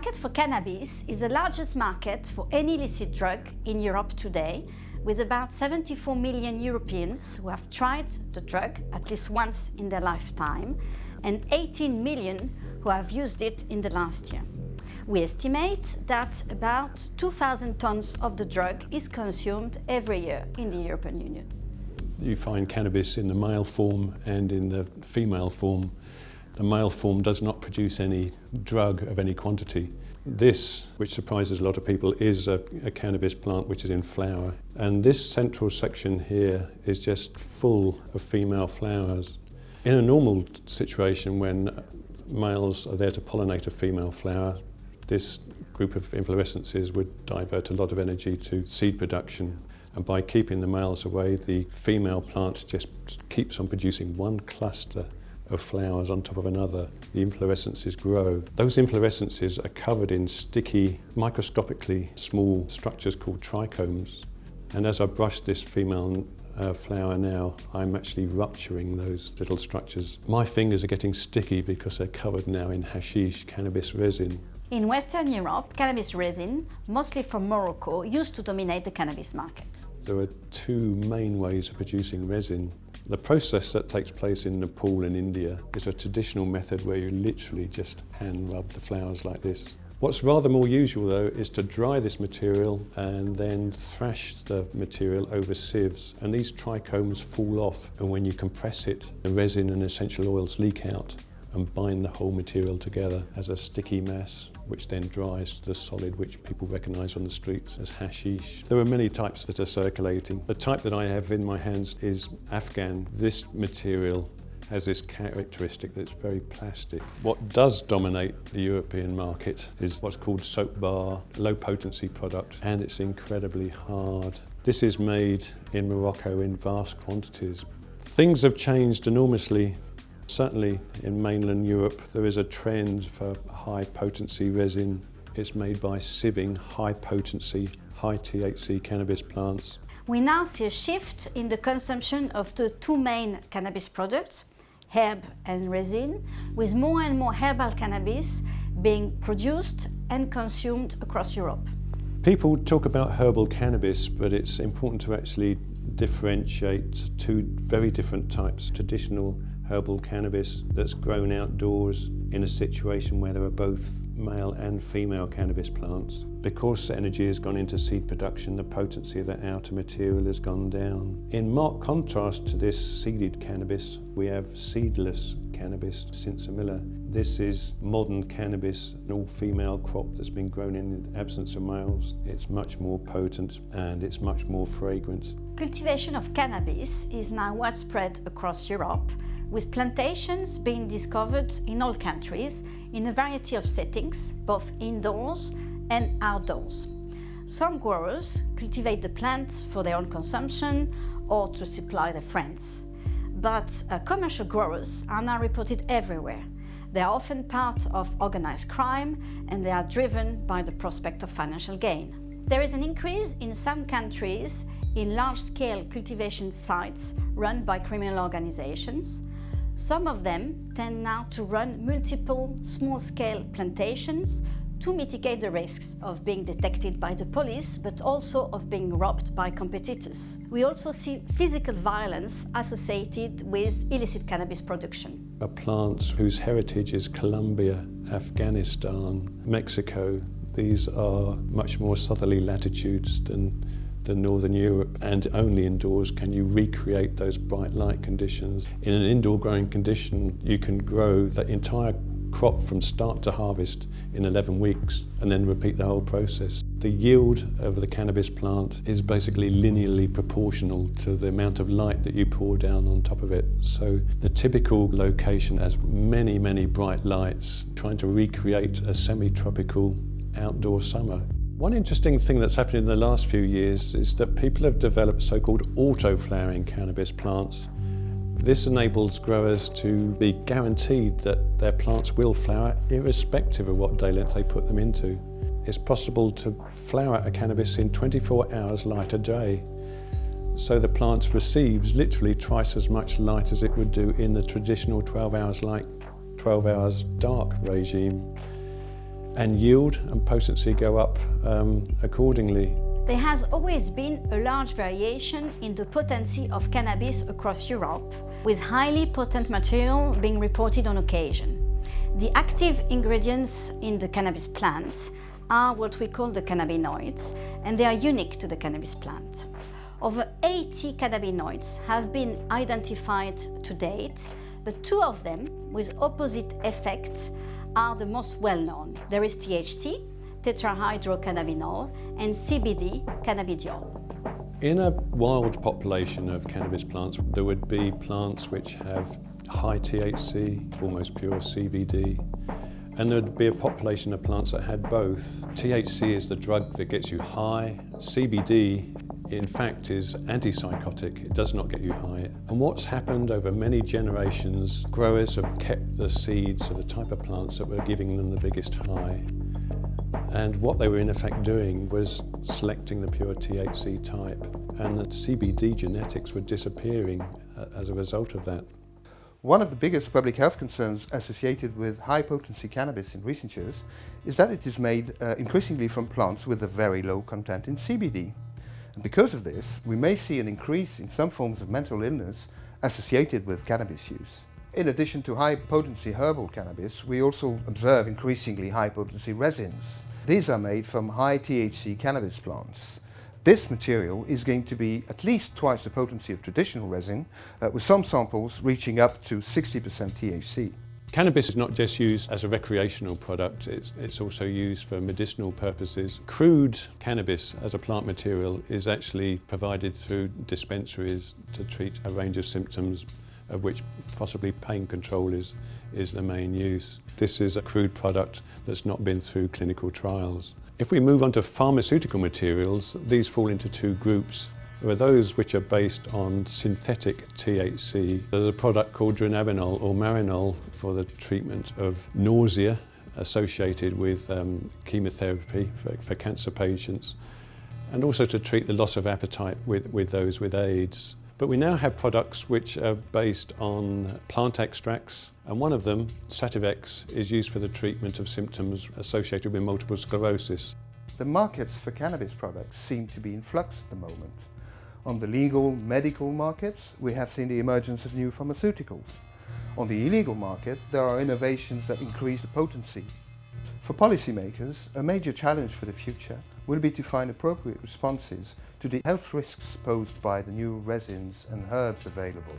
market for cannabis is the largest market for any illicit drug in Europe today, with about 74 million Europeans who have tried the drug at least once in their lifetime and 18 million who have used it in the last year. We estimate that about 2,000 tons of the drug is consumed every year in the European Union. You find cannabis in the male form and in the female form the male form does not produce any drug of any quantity. This, which surprises a lot of people, is a, a, cannabis plant which is in flower. And this central section here is just full of female flowers. In a normal situation when males are there to pollinate a female flower, this group of inflorescences would divert a lot of energy to seed production. And by keeping the males away, the female plant just keeps on producing one cluster of flowers on top of another, the inflorescences grow. Those inflorescences are covered in sticky, microscopically small structures called trichomes. And as I brush this female uh, flower now, I'm actually rupturing those little structures. My fingers are getting sticky because they're covered now in hashish, cannabis resin. In Western Europe, cannabis resin, mostly from Morocco, used to dominate the cannabis market. There are two main ways of producing resin. The process that takes place in Nepal and India is a traditional method where you literally just hand rub the flowers like this. What's rather more usual though is to dry this material and then thrash the material over sieves and these trichomes fall off and when you compress it the resin and essential oils leak out and bind the whole material together as a sticky mass which then dries to the solid which people recognise on the streets as hashish. There are many types that are circulating. The type that I have in my hands is Afghan. This material has this characteristic that's very plastic. What does dominate the European market is what's called soap bar, low potency product, and it's incredibly hard. This is made in Morocco in vast quantities. Things have changed enormously Certainly in mainland Europe there is a trend for high potency resin. It's made by sieving high potency, high THC cannabis plants. We now see a shift in the consumption of the two main cannabis products, herb and resin, with more and more herbal cannabis being produced and consumed across Europe. People talk about herbal cannabis, but it's important to actually differentiate two very different types, traditional herbal cannabis that's grown outdoors in a situation where there are both male and female cannabis plants. Because energy has gone into seed production, the potency of that outer material has gone down. In marked contrast to this seeded cannabis, we have seedless cannabis, sinsemilla. This is modern cannabis, an all-female crop that's been grown in the absence of males. It's much more potent and it's much more fragrant. Cultivation of cannabis is now widespread across Europe with plantations being discovered in all countries in a variety of settings, both indoors and outdoors. Some growers cultivate the plant for their own consumption or to supply their friends. But uh, commercial growers are now reported everywhere. They are often part of organized crime and they are driven by the prospect of financial gain. There is an increase in some countries in large-scale cultivation sites run by criminal organizations, some of them tend now to run multiple small-scale plantations to mitigate the risks of being detected by the police, but also of being robbed by competitors. We also see physical violence associated with illicit cannabis production. A plant whose heritage is Colombia, Afghanistan, Mexico, these are much more southerly latitudes than than Northern Europe and only indoors can you recreate those bright light conditions. In an indoor growing condition you can grow the entire crop from start to harvest in 11 weeks and then repeat the whole process. The yield of the cannabis plant is basically linearly proportional to the amount of light that you pour down on top of it. So the typical location has many, many bright lights trying to recreate a semi-tropical outdoor summer. One interesting thing that's happened in the last few years is that people have developed so-called auto-flowering cannabis plants. This enables growers to be guaranteed that their plants will flower irrespective of what day length they put them into. It's possible to flower a cannabis in 24 hours light a day. So the plant receives literally twice as much light as it would do in the traditional 12 hours light, 12 hours dark regime. and yield and potency go up um, accordingly. There has always been a large variation in the potency of cannabis across Europe, with highly potent material being reported on occasion. The active ingredients in the cannabis plant are what we call the cannabinoids, and they are unique to the cannabis plant. Over 80 cannabinoids have been identified to date, but two of them with opposite effects are the most well-known. There is THC, tetrahydrocannabinol, and CBD, cannabidiol. In a wild population of cannabis plants, there would be plants which have high THC, almost pure CBD, and there'd be a population of plants that had both. THC is the drug that gets you high. CBD, in fact, is antipsychotic. It does not get you high. And what's happened over many generations, growers have kept the seeds of the type of plants that were giving them the biggest high. And what they were in effect doing was selecting the pure THC type. And the CBD genetics were disappearing uh, as a result of that. One of the biggest public health concerns associated with high potency cannabis in recent years is that it is made uh, increasingly from plants with a very low content in CBD. And because of this, we may see an increase in some forms of mental illness associated with cannabis use. In addition to high potency herbal cannabis, we also observe increasingly high potency resins. These are made from high THC cannabis plants. This material is going to be at least twice the potency of traditional resin, uh, with some samples reaching up to 60% THC. Cannabis is not just used as a recreational product, it's, it's, also used for medicinal purposes. Crude cannabis as a plant material is actually provided through dispensaries to treat a range of symptoms of which possibly pain control is, is the main use. This is a crude product that's not been through clinical trials. If we move on to pharmaceutical materials, these fall into two groups. There are those which are based on synthetic THC. There's a product called dronabinol or marinol for the treatment of nausea associated with um, chemotherapy for, for cancer patients and also to treat the loss of appetite with, with those with AIDS. But we now have products which are based on plant extracts, and one of them, Sativex, is used for the treatment of symptoms associated with multiple sclerosis. The markets for cannabis products seem to be in flux at the moment. On the legal medical markets, we have seen the emergence of new pharmaceuticals. On the illegal market, there are innovations that increase the potency. For policymakers, a major challenge for the future will be to find appropriate responses to the health risks posed by the new resins and herbs available.